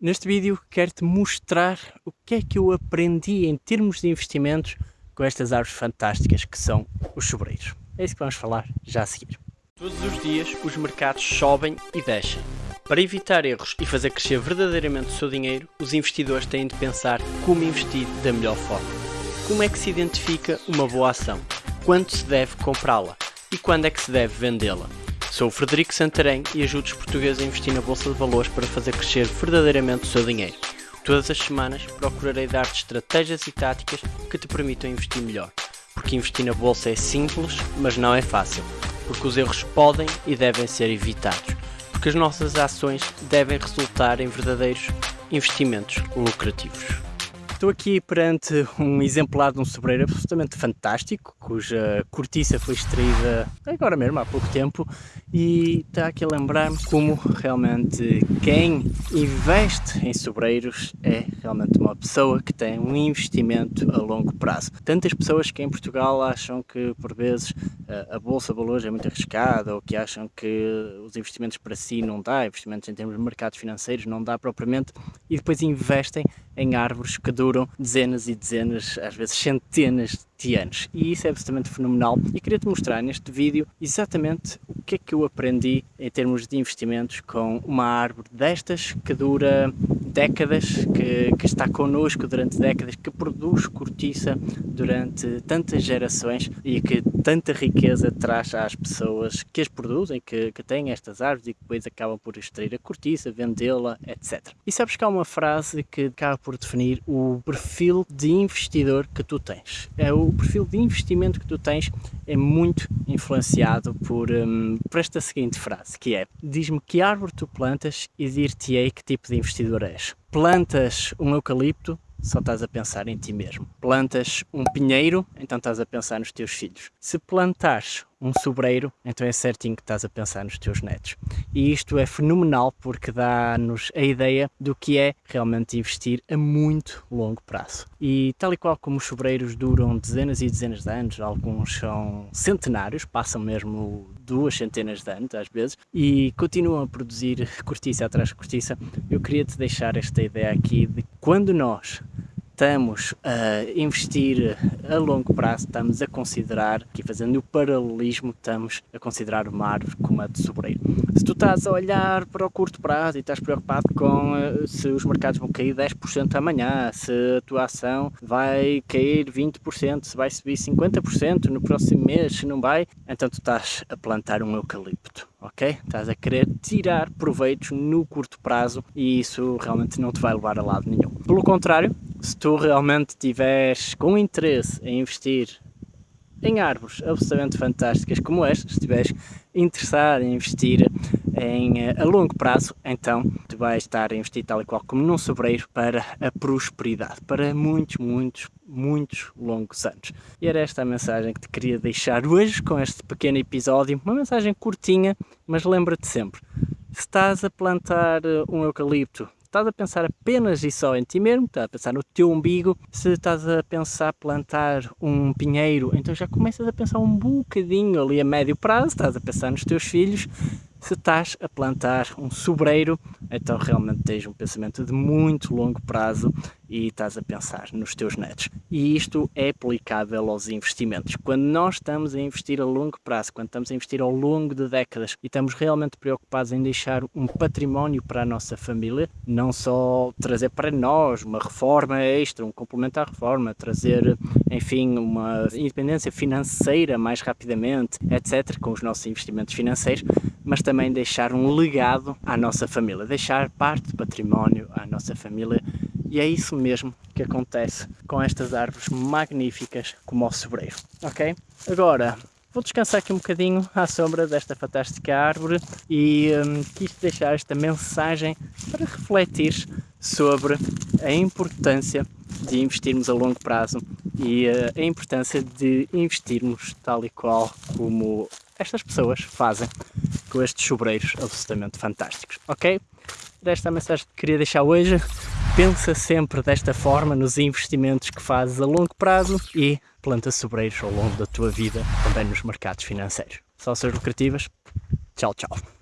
Neste vídeo quero-te mostrar o que é que eu aprendi em termos de investimentos com estas árvores fantásticas que são os sobreiros. É isso que vamos falar já a seguir. Todos os dias os mercados sobem e descem. Para evitar erros e fazer crescer verdadeiramente o seu dinheiro, os investidores têm de pensar como investir da melhor forma. Como é que se identifica uma boa ação? Quando se deve comprá-la? E quando é que se deve vendê-la? Sou o Frederico Santarém e ajudo os portugueses a investir na Bolsa de Valores para fazer crescer verdadeiramente o seu dinheiro. Todas as semanas procurarei dar-te estratégias e táticas que te permitam investir melhor. Porque investir na Bolsa é simples, mas não é fácil. Porque os erros podem e devem ser evitados. Porque as nossas ações devem resultar em verdadeiros investimentos lucrativos. Estou aqui perante um exemplar de um sobreiro absolutamente fantástico, cuja cortiça foi extraída agora mesmo, há pouco tempo, e está aqui a lembrar-me como realmente quem investe em sobreiros é realmente uma pessoa que tem um investimento a longo prazo. Tantas pessoas que em Portugal acham que por vezes a Bolsa de Valores é muito arriscada ou que acham que os investimentos para si não dá, investimentos em termos de mercados financeiros não dá propriamente e depois investem em árvores que duram dezenas e dezenas, às vezes centenas anos. E isso é absolutamente fenomenal e queria-te mostrar neste vídeo exatamente o que é que eu aprendi em termos de investimentos com uma árvore destas que dura décadas, que, que está connosco durante décadas, que produz cortiça durante tantas gerações e que tanta riqueza traz às pessoas que as produzem, que, que têm estas árvores e que depois acabam por extrair a cortiça, vendê-la, etc. E sabes que há uma frase que acaba por definir o perfil de investidor que tu tens. É o perfil de investimento que tu tens é muito influenciado por, um, por esta seguinte frase, que é diz-me que árvore tu plantas e dir-te-ei que tipo de investidor és. Plantas um eucalipto, só estás a pensar em ti mesmo. Plantas um pinheiro, então estás a pensar nos teus filhos. Se plantares um sobreiro, então é certinho que estás a pensar nos teus netos. E isto é fenomenal porque dá-nos a ideia do que é realmente investir a muito longo prazo. E tal e qual como os sobreiros duram dezenas e dezenas de anos, alguns são centenários, passam mesmo duas centenas de anos às vezes, e continuam a produzir cortiça atrás de cortiça, eu queria te deixar esta ideia aqui de quando nós estamos a investir a longo prazo, estamos a considerar, aqui fazendo o paralelismo, estamos a considerar uma árvore como a de sobreiro. Se tu estás a olhar para o curto prazo e estás preocupado com eh, se os mercados vão cair 10% amanhã, se a tua ação vai cair 20%, se vai subir 50% no próximo mês, se não vai, então tu estás a plantar um eucalipto ok? Estás a querer tirar proveitos no curto prazo e isso realmente não te vai levar a lado nenhum. Pelo contrário, se tu realmente tiveres com interesse em investir em árvores absolutamente fantásticas como estas, se estiveres interessado em investir em, eh, a longo prazo, então tu vais estar a investir tal e qual como num sobreiro para a prosperidade, para muitos, muitos, muitos longos anos. E era esta a mensagem que te queria deixar hoje com este pequeno episódio, uma mensagem curtinha, mas lembra-te sempre, se estás a plantar eh, um eucalipto estás a pensar apenas e só em ti mesmo, estás a pensar no teu umbigo, se estás a pensar plantar um pinheiro, então já começas a pensar um bocadinho ali a médio prazo, estás a pensar nos teus filhos, se estás a plantar um sobreiro, então realmente tens um pensamento de muito longo prazo e estás a pensar nos teus netos. E isto é aplicável aos investimentos. Quando nós estamos a investir a longo prazo, quando estamos a investir ao longo de décadas e estamos realmente preocupados em deixar um património para a nossa família, não só trazer para nós uma reforma extra, um complemento à reforma, trazer, enfim, uma independência financeira mais rapidamente, etc., com os nossos investimentos financeiros, mas também deixar um legado à nossa família, deixar parte do património à nossa família e é isso mesmo que acontece com estas árvores magníficas como o sobreiro, ok? Agora, vou descansar aqui um bocadinho à sombra desta fantástica árvore e hum, quis deixar esta mensagem para refletir sobre a importância de investirmos a longo prazo e uh, a importância de investirmos tal e qual como estas pessoas fazem com estes sobreiros absolutamente fantásticos, ok? Desta mensagem que queria deixar hoje, pensa sempre desta forma nos investimentos que fazes a longo prazo e planta sobreiros ao longo da tua vida, também nos mercados financeiros. Sócios lucrativas, tchau, tchau.